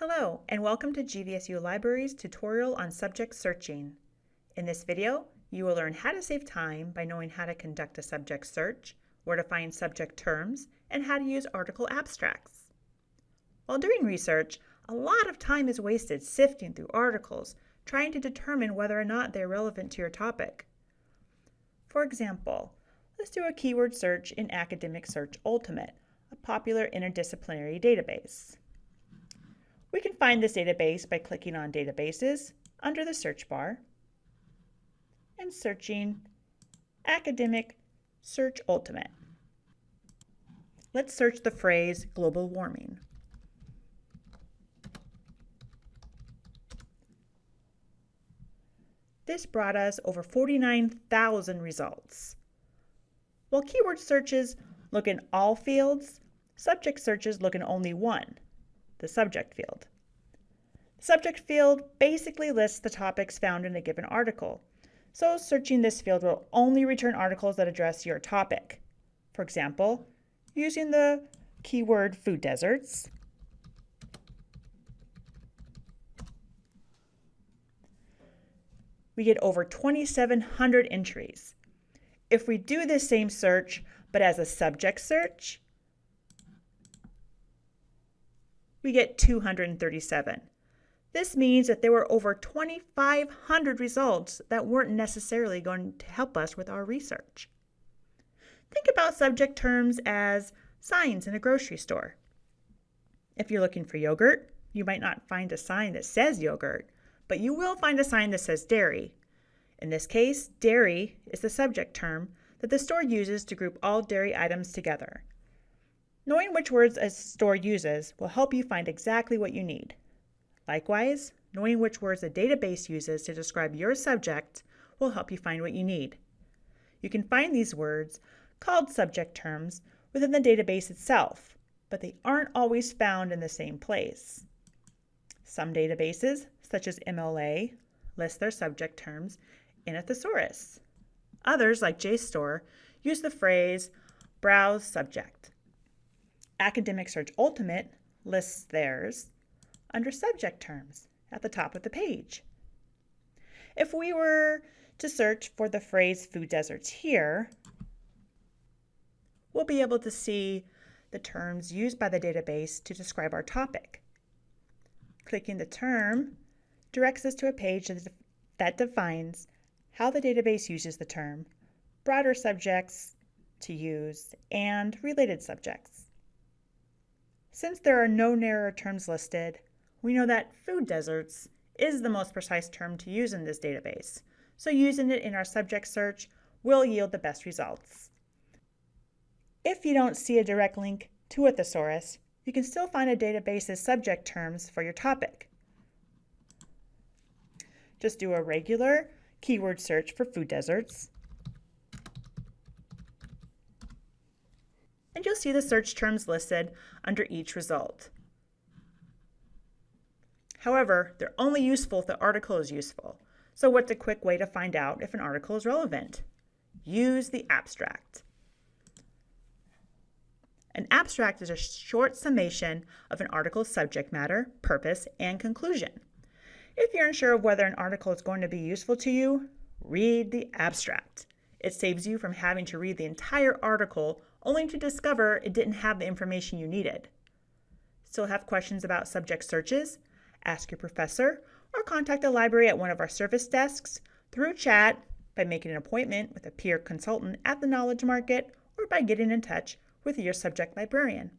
Hello, and welcome to GVSU Library's tutorial on subject searching. In this video, you will learn how to save time by knowing how to conduct a subject search, where to find subject terms, and how to use article abstracts. While doing research, a lot of time is wasted sifting through articles, trying to determine whether or not they're relevant to your topic. For example, let's do a keyword search in Academic Search Ultimate, a popular interdisciplinary database. We can find this database by clicking on Databases under the search bar and searching Academic Search Ultimate. Let's search the phrase global warming. This brought us over 49,000 results. While keyword searches look in all fields, subject searches look in only one, the subject field. The subject field basically lists the topics found in a given article, so searching this field will only return articles that address your topic. For example, using the keyword food deserts, we get over 2,700 entries. If we do the same search, but as a subject search, we get 237. This means that there were over 2,500 results that weren't necessarily going to help us with our research. Think about subject terms as signs in a grocery store. If you're looking for yogurt, you might not find a sign that says yogurt, but you will find a sign that says dairy. In this case, dairy is the subject term that the store uses to group all dairy items together. Knowing which words a store uses will help you find exactly what you need. Likewise, knowing which words a database uses to describe your subject will help you find what you need. You can find these words, called subject terms, within the database itself, but they aren't always found in the same place. Some databases, such as MLA, list their subject terms in a thesaurus. Others, like JSTOR, use the phrase browse subject. Academic Search Ultimate lists theirs under subject terms at the top of the page. If we were to search for the phrase food deserts here, we'll be able to see the terms used by the database to describe our topic. Clicking the term directs us to a page that defines how the database uses the term, broader subjects to use, and related subjects. Since there are no narrower terms listed, we know that food deserts is the most precise term to use in this database, so using it in our subject search will yield the best results. If you don't see a direct link to a thesaurus, you can still find a database's subject terms for your topic. Just do a regular keyword search for food deserts and you'll see the search terms listed under each result. However, they're only useful if the article is useful. So what's a quick way to find out if an article is relevant? Use the abstract. An abstract is a short summation of an article's subject matter, purpose, and conclusion. If you're unsure of whether an article is going to be useful to you, read the abstract. It saves you from having to read the entire article only to discover it didn't have the information you needed. Still have questions about subject searches? Ask your professor or contact the library at one of our service desks through chat by making an appointment with a peer consultant at the Knowledge Market or by getting in touch with your subject librarian.